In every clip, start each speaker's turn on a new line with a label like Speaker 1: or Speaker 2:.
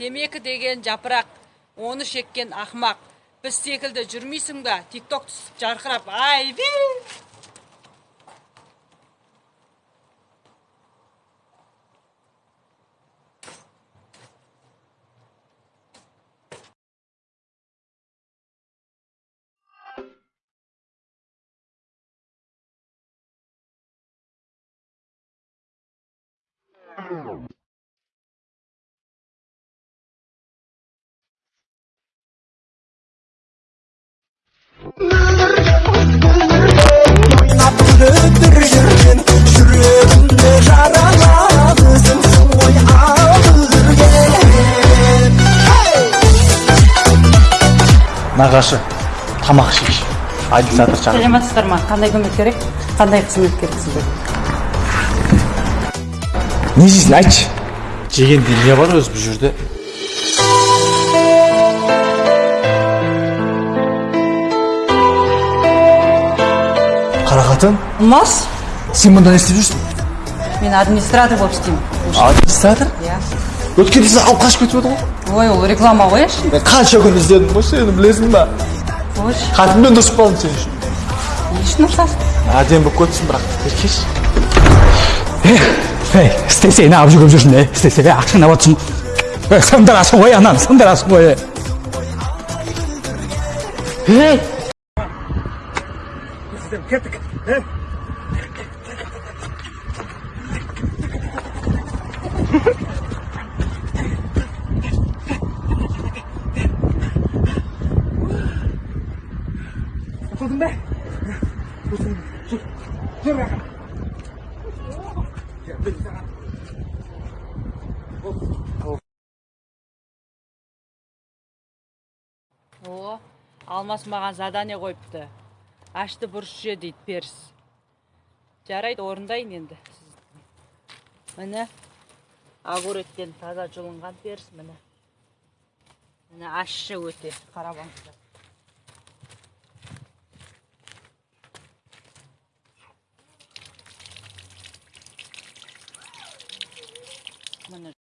Speaker 1: темекі деген жапырақ оны шеккен ақмақ біз секілді жүрмейсің ба? Тикток түсіп жарқырап ай
Speaker 2: ойнап
Speaker 3: нағашы тамақ ішейікші. Администратор шақыр
Speaker 1: саламатсыздар ма? Қандай көмек керек? Қандай қызмет керек сізге?
Speaker 3: Не жейсің айтшы. Жегенде не бар өзі бұл жерде. Қарақатын?
Speaker 1: Ұлмас
Speaker 3: сен мұнда не істеп жүрсің?
Speaker 1: Мен администратор болып істеймін.
Speaker 3: Администратор?
Speaker 1: Иә.
Speaker 3: Өткенде сен алып қашып кетіп еді ғой
Speaker 1: ой ол реклама ғой әшейін
Speaker 3: мен қанша күн іздедім ғой сені білесің ба
Speaker 1: қойшы
Speaker 3: қатынмен дұрыс қалдым сен үшін.
Speaker 1: Не үшін ұрсасың?
Speaker 3: Әдемі болып кетсің бірақ. Еркеш.
Speaker 4: Ей, істесе не алып жүргізіп жүрсің, ей, істесе, ей, ақшаны алып отырсың. Ей, сындырасың ғой, ананы, сындырасың ғой, ей.
Speaker 1: О алмас маған задание қойыпты. Ашты бұрыш же дейді періс. Жарайды орындайын енді. Міне огуректен таза жұлынған періс міне. Міне ащы өте қарап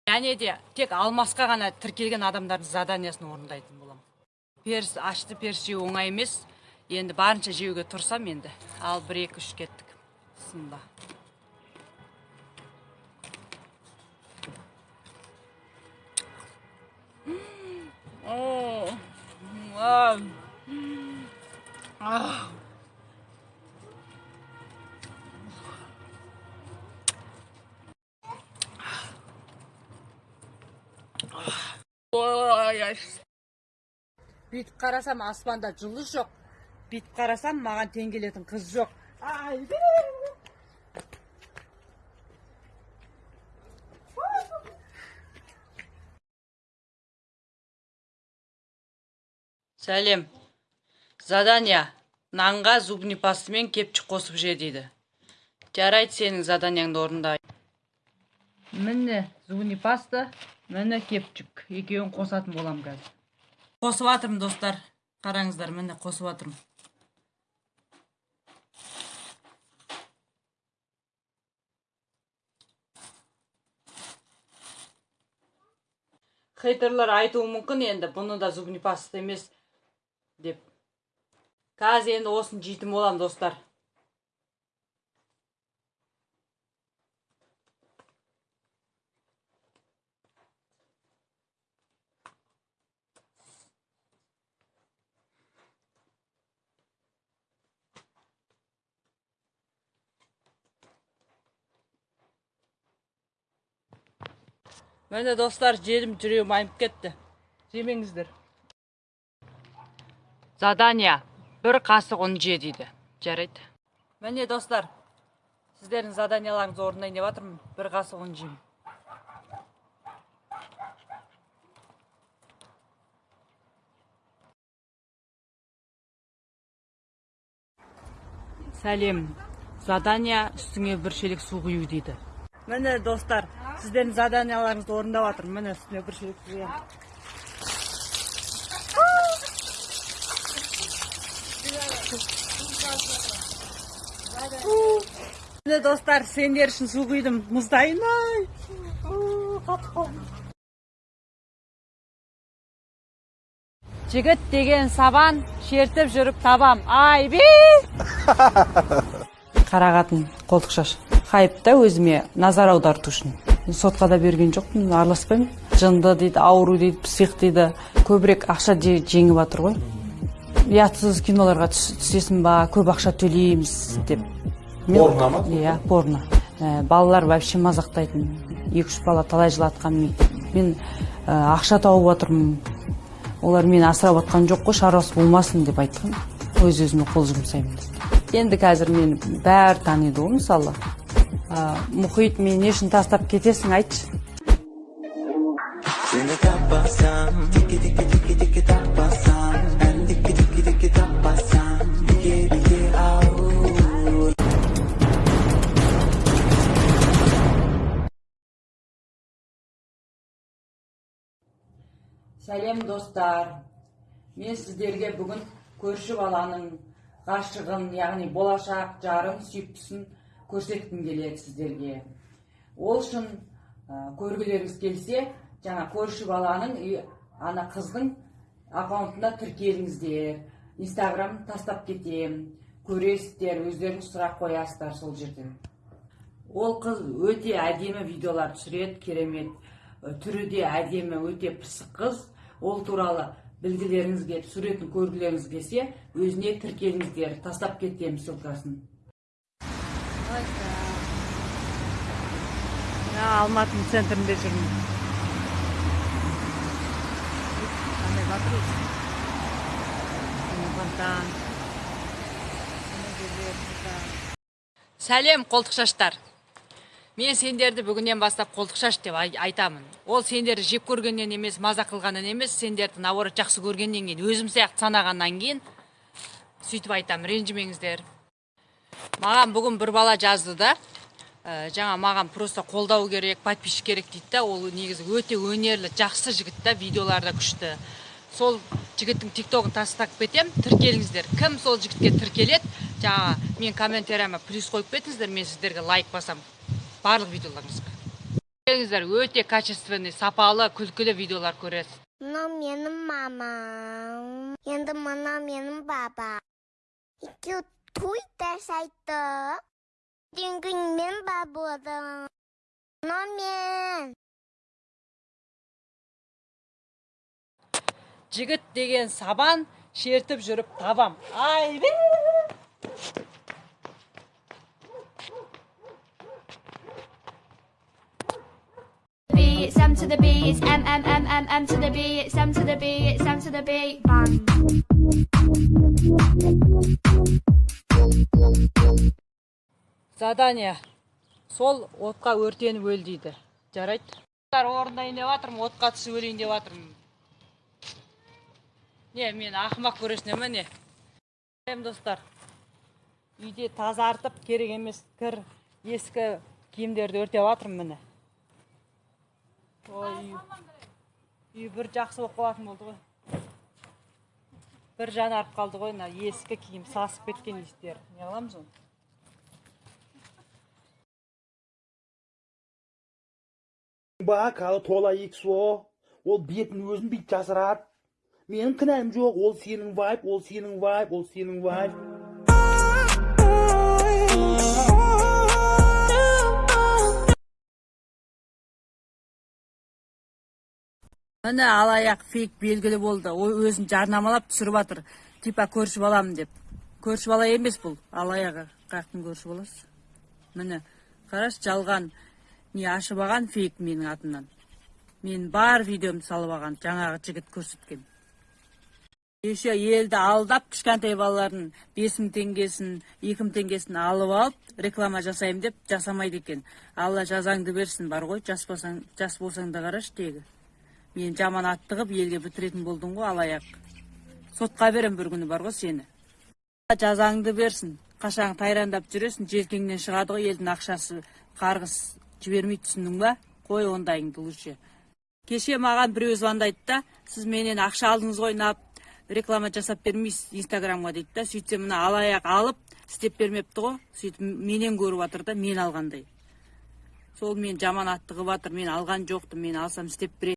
Speaker 1: және де тек алмасқа ғана тіркелген адамдардың заданиясын орындайтын боламын. Періс ашты періс жеу оңай емес. Енді барынша жеуге тырысамын енді. Ал бір екі үш кеттік. Бісміллә О, а, а. Ай. бүйтіп қарасам аспанда жұлдыз жоқ. Бүйтіп қарасам маған тең келетін қыз жоқ. Ай сәлем. Задание нанға зубный пастамен кепчик қосып же дейді. Жарайды сенің заданияңды орындайын. Міне зубный паста міне кепчик екеуін қосатын боламын қазір. Қосып жатырмын достар. Қараңыздар міне қосып жатырмын хейтерлер айтуы мүмкін енді бұны да зубный паста емес деп. Қазір енді осыны жейтін боламын достар. Міне достар жедім жүрегім айнып кетті. Жемеңіздер. Задание бір қасық ұн же дейді. Жарайды. Міне достар сіздердің заданияларыңызды орындайын деп жатырмын бір қасық ұн жеймін сәлем. Задание үстіңе бір шелек су құю дейді. Міне достар сіздердің заданияларыңызды орындап жатырмын міне үстіне бір шелек құямын міне достар сендер үшін су құйдым. Мұздайын ай. Жігіт деген сабан шертіп жүріп табам. Айби қарағатын қолтық шаш. Хайп та өзіме назар аударту үшін. Сотқа да берген жоқпын араласпаймын. Жынды дейді ауру дейді псих дейді көбірек ақша же- жеңіп жатыр ғой. Ұятсыз киноларға түс- түсесің ба көп ақша төлейміз деп. Порно ма? Иә порно. Ә, балалар вообще мазақтайтын екі үш бала талай жылатқан мен. Мен ә, ақша тауып жатырмын олар мені асырап жатқан жоқ қой шаруасы болмасын деп айтқан. Өз өзіме қол жұмсаймын. Енді қазір мені бәрі таниды ғой мысалы. Мұхит мені не үшін тастап кетесің айтшы.
Speaker 2: Tapasam Tiki tiki tiki tiki tapasam Ben tiki tiki tiki tapasam Bige bige au
Speaker 1: сәлем достар. Мен сіздерге бүгін көрші баланың ғашығын яғни болашақ жарын сүйіктісін көрсеткім келеді сіздерге. Ол үшін ә, көргілеріңіз келсе жаңа көрші баланың ана қыздың аккаунтына тіркеліңіздер. Инстаграм тастап кетем. Көресіздер өздеріңіз сұрақ қоясыздар сол жерден. Ол қыз өте әдемі видеолар түсіреді керемет түрі де әдемі өте пысық қыз. Ол туралы білгілеріңізге суретін көргілеріңіз келсе өзіне тіркеліңіздер тастап кетемін ссылкасын. Алматының центрінде жүрмін қандай батыр сәлем қолтық шаштар мен сендерді бүгіннен бастап қолтық шаш деп ай- айтамын. Ол сендерді жек көргеннен емес мазақ қылғаннан емес сендерді наоборот жақсы көргеннен кейін өзім сияқты санағаннан кейін сөйтіп айтамын. Ренжімеңіздер. Маған бүгін бір бала жазды да ә, жаңа маған просто қолдау керек подписчик керек дейді да ол негізі өте өнерлі жақсы жігіт та видеолары да күшті. Сол жігіттің тиктогын тастап кетем тіркеліңіздер. Кім сол жігітке тіркеледі? Жаңа мен комментарияма плюс қойып кетіңіздер мен сіздерге лайк басам. Барлық видеоларыңызға. Келіңіздер өте качественный сапалы күлкілі видеолар көресіз.
Speaker 5: Мынау менің мамам енді мынау менің баба екеуі туйда сайты дүнгі мен бабады мынау мен
Speaker 1: жігіт деген сабан шертіп жүріп табам айбе
Speaker 6: it's M to the B, it's M M M M M to the B, it's M to the B, it's M to the B. Bang.
Speaker 1: Задание. Сол отқа өртеніп өл дейді. Жарайды. Орындайын деп жатырмын отқа түсіп өлейін деп жатырмын не мен ақымақ көресің ме не? Достар. Үйде тазартып керек емес кір ескі киімдерді өртеп жатырмын міне. Ой үй бір жақсы болып қалатын болды ғой. Бір жанарып қалды ғой мына ескі киім сасып кеткен иістері не қыламыз оны?
Speaker 7: Ал тола икс о. Ол бетін өзін бүйтіп жасырады. Менің кінәм жоқ ол сенің вайп ол сенің вайп ол сенің вайп
Speaker 1: міне алаяқ фейк белгілі болды. Ол өзін жарнамалап түсіріп жатыр типа көрші баламын деп. Көрші бала емес бұл. Алаяқ қаяқтың көрші баласы міне қарашы жалған. Не ашып алған фейк менің атымнан. Мен бар видеомды салып алған жаңағы жігіт көрсеткен. Еще елді алдап кішкентай балалардың бес мың теңгесін екі мың теңгесін алып алып реклама жасаймын деп жасамайды екен. Алла жазаңды берсін бар ғой. Жас болсаң жас болсаң да қарашы тегі. Мен жаман атты қылып елге бітіретін болдың ғой алаяқ. Сотқа берем бір күні бар ғой сені. Жазаңды берсін қашан тайрандап жүресің желкеңнен шығады ғой елдің ақшасы. Қарғыс жібермейді түсіндің ба? Қой ондайыңды лучше кеше маған біреу звондайды да сіз менен ақша алдыңыз ғой нап. Реклама жасап бермейсіз инстаграмға дейді да. Сөйтсем мына алаяқ алып істеп бермепті ғой. Сөйтіп менен көріп жатыр да мен алғандай. Сол мен жаман атты қылып жатыр мен алған жоқпын мен алсам істеп беретін